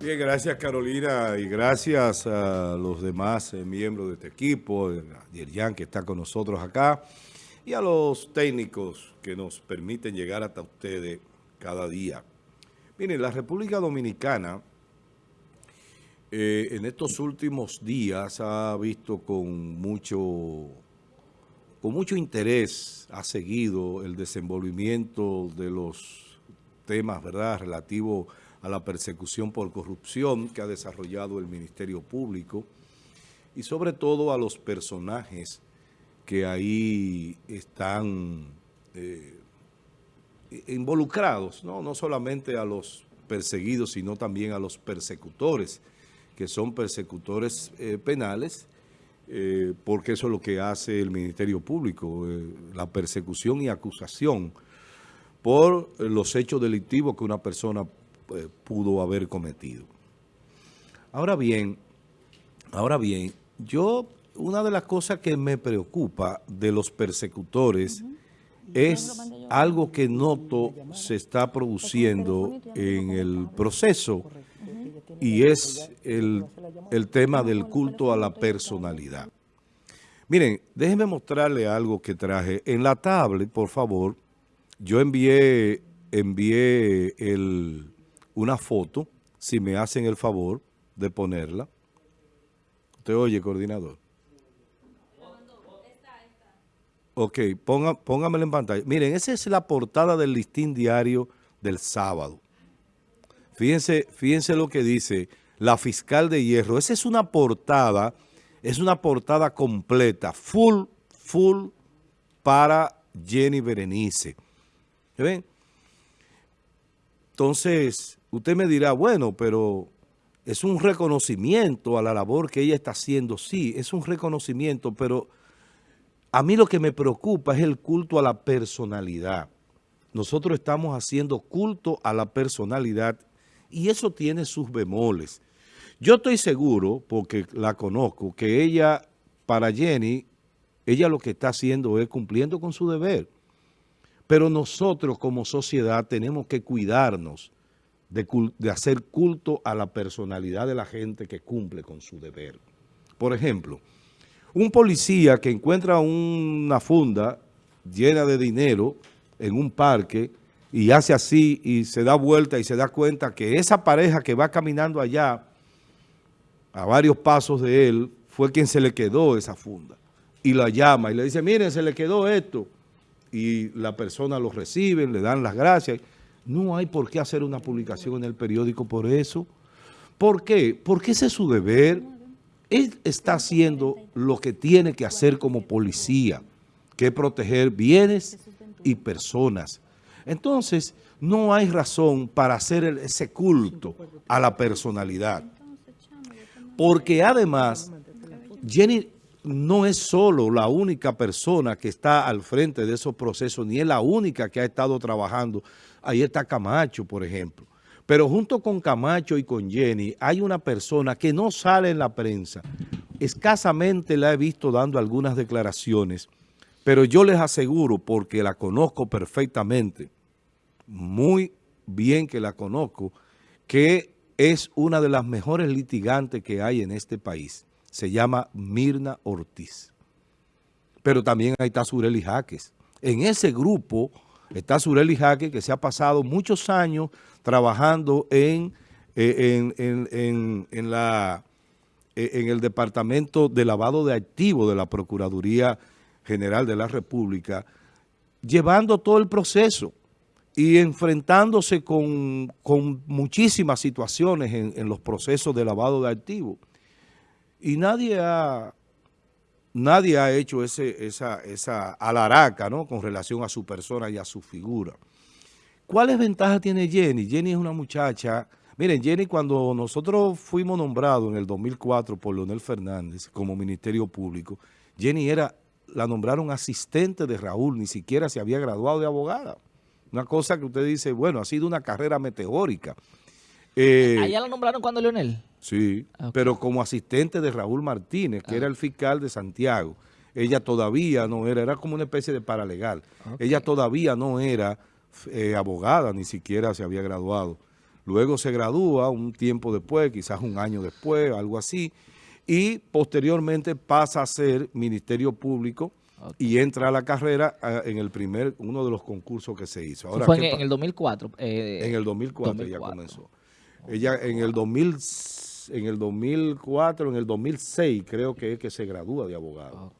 Bien, gracias Carolina y gracias a los demás eh, miembros de este equipo, a Yerjan que está con nosotros acá y a los técnicos que nos permiten llegar hasta ustedes cada día. Miren, la República Dominicana eh, en estos últimos días ha visto con mucho, con mucho interés, ha seguido el desenvolvimiento de los temas, ¿verdad?, relativos a la persecución por corrupción que ha desarrollado el Ministerio Público y sobre todo a los personajes que ahí están eh, involucrados, ¿no? no solamente a los perseguidos, sino también a los persecutores, que son persecutores eh, penales, eh, porque eso es lo que hace el Ministerio Público, la persecución y acusación por los hechos delictivos que una persona eh, pudo haber cometido. Ahora bien, ahora bien, yo, una de las cosas que me preocupa de los persecutores es algo que noto se está produciendo en el proceso y es el, el tema del culto a la personalidad. Miren, déjenme mostrarle algo que traje. En la tablet, por favor, yo envié, envié el, una foto, si me hacen el favor de ponerla. ¿Usted oye, coordinador? Ok, ponga, póngamela en pantalla. Miren, esa es la portada del listín diario del sábado. Fíjense, fíjense lo que dice la fiscal de hierro. Esa es una portada, es una portada completa, full, full para Jenny Berenice. ¿Ven? Entonces, Usted me dirá, bueno, pero es un reconocimiento a la labor que ella está haciendo. Sí, es un reconocimiento, pero a mí lo que me preocupa es el culto a la personalidad. Nosotros estamos haciendo culto a la personalidad y eso tiene sus bemoles. Yo estoy seguro, porque la conozco, que ella, para Jenny, ella lo que está haciendo es cumpliendo con su deber. Pero nosotros como sociedad tenemos que cuidarnos de, hacer culto a la personalidad de la gente que cumple con su deber. Por ejemplo, un policía que encuentra una funda llena de dinero en un parque y hace así y se da vuelta y se da cuenta que esa pareja que va caminando allá a varios pasos de él fue quien se le quedó esa funda. Y la llama y le dice, miren, se le quedó esto y la persona lo recibe, le dan las gracias no hay por qué hacer una publicación en el periódico por eso. ¿Por qué? Porque ese es su deber. Él está haciendo lo que tiene que hacer como policía, que es proteger bienes y personas. Entonces, no hay razón para hacer ese culto a la personalidad. Porque además, Jenny no es solo la única persona que está al frente de esos procesos, ni es la única que ha estado trabajando. Ahí está Camacho, por ejemplo. Pero junto con Camacho y con Jenny hay una persona que no sale en la prensa. Escasamente la he visto dando algunas declaraciones, pero yo les aseguro, porque la conozco perfectamente, muy bien que la conozco, que es una de las mejores litigantes que hay en este país se llama Mirna Ortiz. Pero también ahí está Sureli Jaques. En ese grupo está Sureli Jaques, que se ha pasado muchos años trabajando en, eh, en, la, eh, en el Departamento de Lavado de Activos de la Procuraduría General de la República, llevando todo el proceso y enfrentándose con, con muchísimas situaciones en, en los procesos de lavado de activos. Y nadie ha, nadie ha hecho ese, esa, esa alaraca ¿no? con relación a su persona y a su figura. ¿Cuáles ventajas tiene Jenny? Jenny es una muchacha... Miren, Jenny, cuando nosotros fuimos nombrados en el 2004 por Leonel Fernández como Ministerio Público, Jenny era, la nombraron asistente de Raúl, ni siquiera se había graduado de abogada. Una cosa que usted dice, bueno, ha sido una carrera meteórica. Eh, ¿Allá la nombraron cuando Leonel? Sí, ah, pero como asistente de Raúl Martínez, que era el fiscal de Santiago. Ella todavía no era, era como una especie de paralegal. Ella todavía no era eh, abogada, ni siquiera se había graduado. luego se gradúa un tiempo después, quizás un año después, algo así, y posteriormente pasa a ser Ministerio Público y entra a la carrera ah, en el primer, uno de los concursos que se hizo. Ahora, fue en, el 2004. Eh, en el 2004, ella comenzó. Ella en el 2000, en el 2004, en el 2006 creo que es que se gradúa de abogado.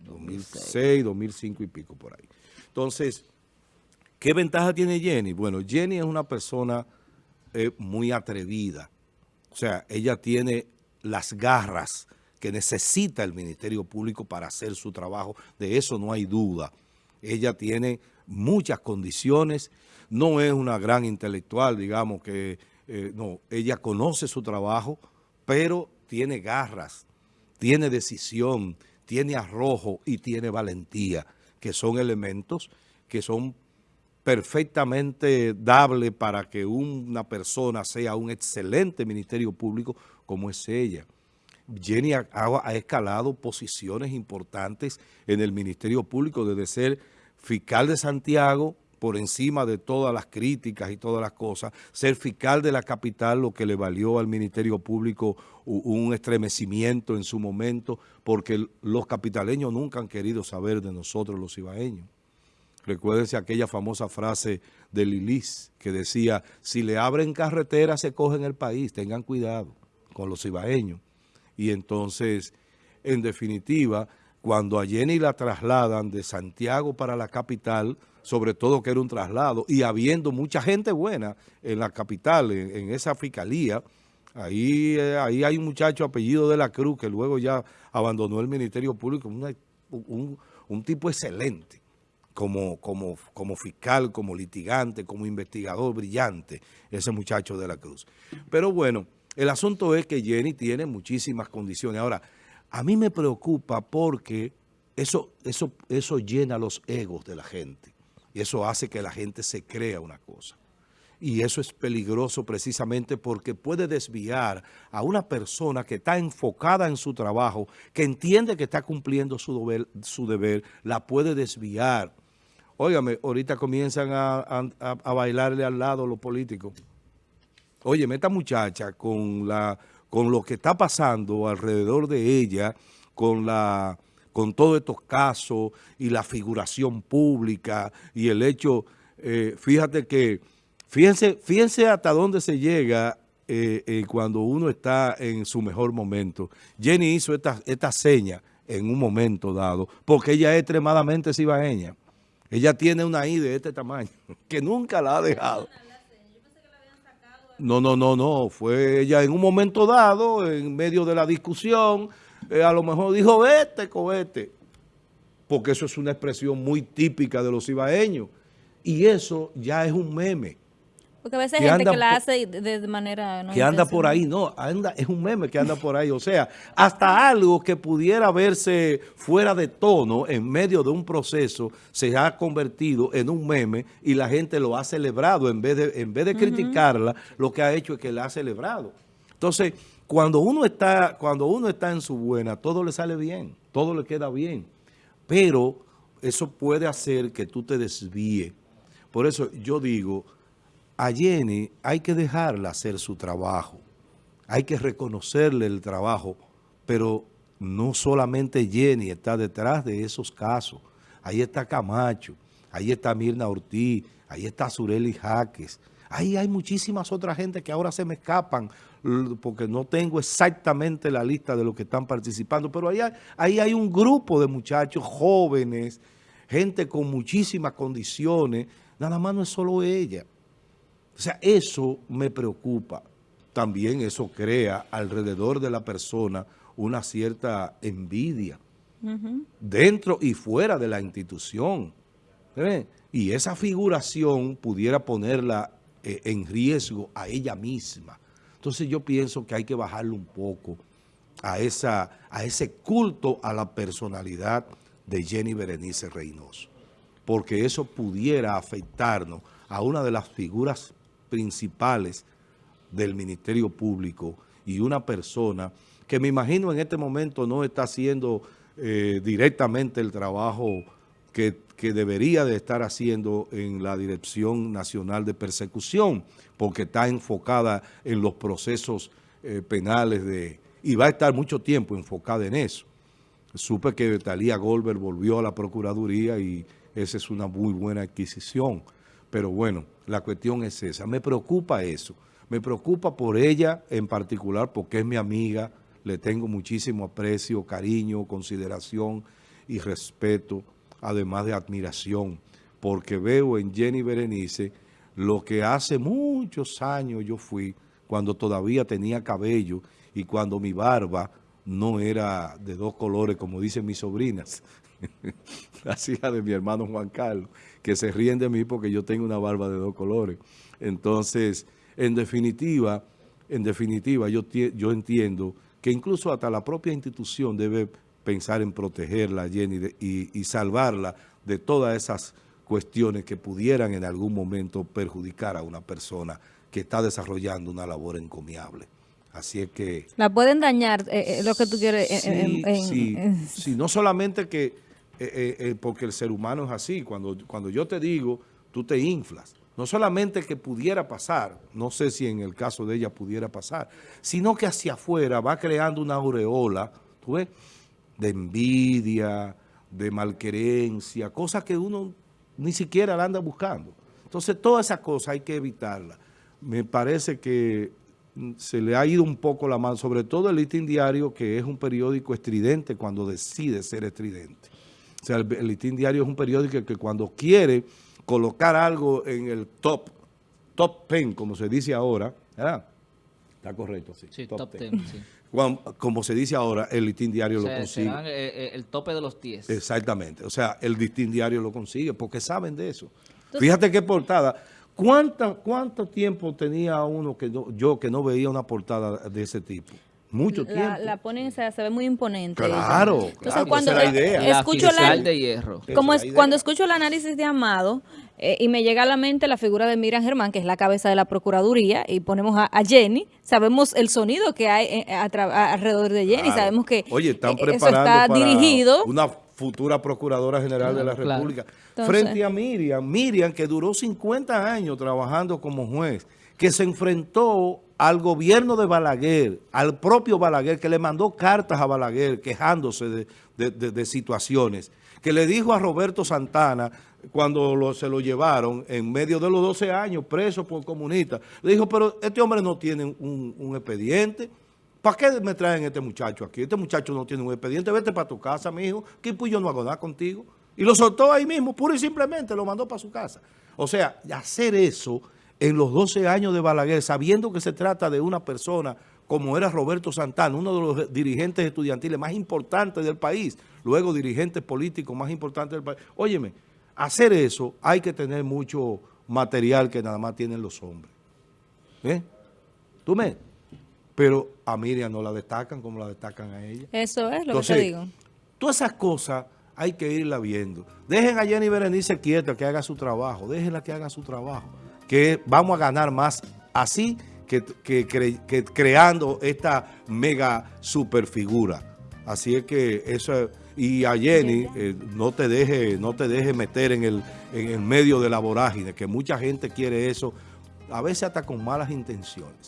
2006, 2005 y pico por ahí. Entonces, ¿qué ventaja tiene Jenny? Bueno, Jenny es una persona eh, muy atrevida. O sea, ella tiene las garras que necesita el Ministerio Público para hacer su trabajo. De eso no hay duda. Ella tiene muchas condiciones. No es una gran intelectual, digamos que... Eh, no, ella conoce su trabajo, pero tiene garras, tiene decisión, tiene arrojo y tiene valentía, que son elementos que son perfectamente dables para que una persona sea un excelente ministerio público como es ella. Jenny ha, escalado posiciones importantes en el Ministerio Público, desde ser fiscal de Santiago, por encima de todas las críticas y todas las cosas, ser fiscal de la capital, lo que le valió al Ministerio Público un estremecimiento en su momento, porque los capitaleños nunca han querido saber de nosotros los ibaeños. Recuérdense aquella famosa frase de Lilis que decía, si le abren carretera se cogen el país, tengan cuidado con los ibaeños. Y entonces, en definitiva, cuando a Jenny la trasladan de Santiago para la capital, sobre todo que era un traslado, y habiendo mucha gente buena en la capital, en, esa fiscalía, ahí, eh, ahí hay un muchacho apellido de la Cruz que luego ya abandonó el Ministerio Público, un, un, tipo excelente. Como, como, como fiscal, como litigante, como investigador brillante, ese muchacho de la Cruz. Pero bueno, el asunto es que Jenny tiene muchísimas condiciones. Ahora, a mí me preocupa porque eso, eso, eso llena los egos de la gente. Y eso hace que la gente se crea una cosa. Y eso es peligroso precisamente porque puede desviar a una persona que está enfocada en su trabajo, que entiende que está cumpliendo su deber, su deber la puede desviar. Óigame, ahorita comienzan a, a bailarle al lado los políticos. Oye, esta muchacha con, la, con lo que está pasando alrededor de ella, con la con todos estos casos y la figuración pública y el hecho, eh, fíjate que, fíjense, fíjense hasta dónde se llega eh, eh, cuando uno está en su mejor momento. Jenny hizo esta, esta seña en un momento dado, porque ella es extremadamente cibaeña. Ella tiene una I de este tamaño, que nunca la ha dejado. No, no, no, no. Fue ella en un momento dado, en medio de la discusión, eh, a lo mejor dijo, vete, cohete. Porque eso es una expresión muy típica de los ibaeños. Y eso ya es un meme. Porque a veces hay gente que la hace de, manera... que anda por ahí, no, anda, es un meme que anda por ahí. O sea, hasta algo que pudiera verse fuera de tono en medio de un proceso se ha convertido en un meme y la gente lo ha celebrado. En vez de, en vez de criticarla, lo que ha hecho es que la ha celebrado. Entonces, cuando uno está, cuando uno está en su buena, todo le sale bien, todo le queda bien. Pero eso puede hacer que tú te desvíes. Por eso yo digo a Jenny hay que dejarla hacer su trabajo, hay que reconocerle el trabajo, pero no solamente Jenny está detrás de esos casos, ahí está Camacho, ahí está Mirna Ortiz, ahí está Sureli Jaques, ahí hay muchísimas otras gente que ahora se me escapan porque no tengo exactamente la lista de los que están participando, pero ahí hay, ahí hay un grupo de muchachos jóvenes, gente con muchísimas condiciones, nada más no es solo ella. O sea, eso me preocupa. También eso crea alrededor de la persona una cierta envidia, dentro y fuera de la institución. Y esa figuración pudiera ponerla eh, en riesgo a ella misma. Entonces yo pienso que hay que bajarle un poco a, esa, a ese culto a la personalidad de Jenny Berenice Reynoso, porque eso pudiera afectarnos a una de las figuras principales del Ministerio Público y una persona que me imagino en este momento no está haciendo eh, directamente el trabajo que, debería de estar haciendo en la Dirección Nacional de Persecución, porque está enfocada en los procesos eh, penales de y va a estar mucho tiempo enfocada en eso. Supe que Talía Goldberg volvió a la Procuraduría y esa es una muy buena adquisición. Pero bueno, la cuestión es esa. Me preocupa eso. Me preocupa por ella en particular porque es mi amiga, le tengo muchísimo aprecio, cariño, consideración y respeto, además de admiración, porque veo en Jenny Berenice lo que hace muchos años yo fui, cuando todavía tenía cabello y cuando mi barba no era de dos colores, como dicen mis sobrinas, las hijas de mi hermano Juan Carlos, que se ríen de mí porque yo tengo una barba de dos colores. Entonces, en definitiva, en definitiva, yo, yo entiendo que incluso hasta la propia institución debe pensar en protegerla, Jenny, y, y salvarla de todas esas cuestiones que pudieran en algún momento perjudicar a una persona que está desarrollando una labor encomiable. Así es que... La pueden dañar, eh, eh, lo que tú quieres. Sí, sí, sí, no solamente que, eh, porque el ser humano es así, cuando, cuando yo te digo, tú te inflas. No solamente que pudiera pasar, no sé si en el caso de ella pudiera pasar, sino que hacia afuera va creando una aureola, ¿tú ves? De envidia, de malquerencia, cosas que uno ni siquiera la anda buscando. Entonces, todas esas cosas hay que evitarlas. Me parece que se le ha ido un poco la mano, sobre todo el Listín Diario, que es un periódico estridente cuando decide ser estridente. O sea, el, Listín Diario es un periódico que cuando quiere colocar algo en el top, top ten, como se dice ahora, ¿verdad? Está correcto, sí. Sí, top, ten, sí. como se dice ahora, el Listín Diario lo consigue. Serán, eh, eh, el tope de los 10. Exactamente. O sea, el Listín Diario lo consigue porque saben de eso. Fíjate qué portada. ¿Cuánto, ¿Cuánto tiempo tenía uno que yo que no veía una portada de ese tipo? Mucho tiempo. La ponen, se, ve muy imponente. Claro, claro, cuando esa es la idea. Escucho la, de hierro. Como es, cuando escucho el análisis de Amado eh, y me llega a la mente la figura de Miriam Germán, que es la cabeza de la Procuraduría, y ponemos a, Jenny, sabemos el sonido que hay eh, alrededor de Jenny, sabemos que Oye, están preparando eso está dirigido. Una futura Procuradora General de la República. Frente a Miriam, Miriam que duró 50 años trabajando como juez, que se enfrentó al gobierno de Balaguer, al propio Balaguer, que le mandó cartas a Balaguer quejándose de, situaciones, que le dijo a Roberto Santana, cuando se lo llevaron en medio de los 12 años preso por comunista, le dijo, pero este hombre no tiene un, expediente, ¿Para qué me traen este muchacho aquí? Este muchacho no tiene un expediente. Vete para tu casa, mi hijo, que pues yo no hago contigo. Y lo soltó ahí mismo, puro y simplemente, lo mandó para su casa. O sea, hacer eso en los 12 años de Balaguer, sabiendo que se trata de una persona como era Roberto Santana, uno de los dirigentes estudiantiles más importantes del país, luego dirigentes políticos más importantes del país. Óyeme, hacer eso hay que tener mucho material que nada más tienen los hombres. ¿Eh? ¿Tú me? Pero a Miriam no la destacan como la destacan a ella. Eso es lo que te digo. Todas esas cosas hay que irla viendo. Dejen a Jenny Berenice quieta que haga su trabajo, déjenla que haga su trabajo, que vamos a ganar más así que, creando esta mega super figura. Así es que eso y a Jenny eh, no te deje no te deje meter en el, en el medio de la vorágine, que mucha gente quiere eso, a veces hasta con malas intenciones.